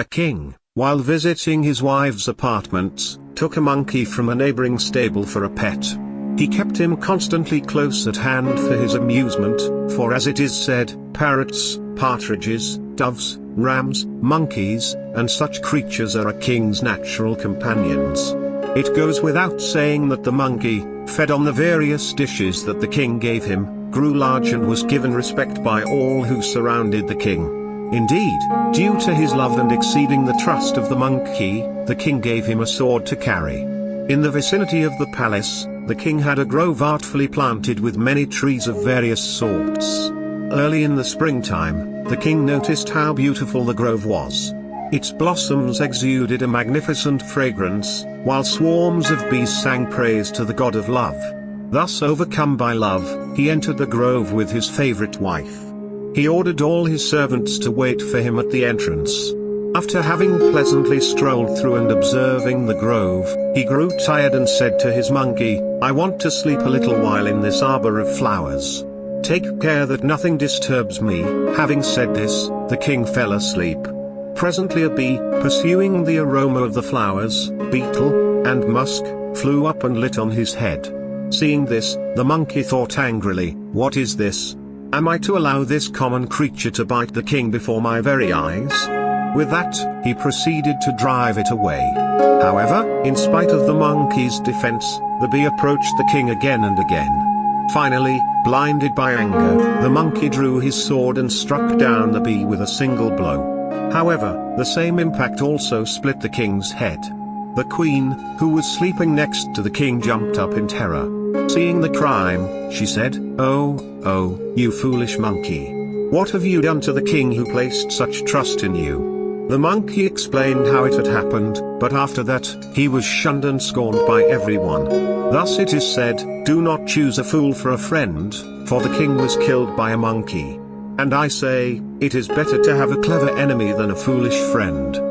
A king, while visiting his wife's apartments, took a monkey from a neighboring stable for a pet. He kept him constantly close at hand for his amusement, for as it is said, parrots, partridges, doves, rams, monkeys, and such creatures are a king's natural companions. It goes without saying that the monkey, fed on the various dishes that the king gave him, grew large and was given respect by all who surrounded the king. Indeed, due to his love and exceeding the trust of the monkey, the king gave him a sword to carry. In the vicinity of the palace, the king had a grove artfully planted with many trees of various sorts. Early in the springtime, the king noticed how beautiful the grove was. Its blossoms exuded a magnificent fragrance, while swarms of bees sang praise to the god of love. Thus overcome by love, he entered the grove with his favorite wife. He ordered all his servants to wait for him at the entrance. After having pleasantly strolled through and observing the grove, he grew tired and said to his monkey, I want to sleep a little while in this arbor of flowers. Take care that nothing disturbs me. Having said this, the king fell asleep. Presently a bee, pursuing the aroma of the flowers, betel, and musk, flew up and lit on his head. Seeing this, the monkey thought angrily, What is this? Am I to allow this common creature to bite the king before my very eyes? With that, he proceeded to drive it away. However, in spite of the monkey's defense, the bee approached the king again and again. Finally, blinded by anger, the monkey drew his sword and struck down the bee with a single blow. However, the same impact also split the king's head. The queen, who was sleeping next to the king jumped up in terror. Seeing the crime, she said, Oh, oh, you foolish monkey. What have you done to the king who placed such trust in you? The monkey explained how it had happened, but after that, he was shunned and scorned by everyone. Thus it is said, do not choose a fool for a friend, for the king was killed by a monkey. And I say, it is better to have a clever enemy than a foolish friend.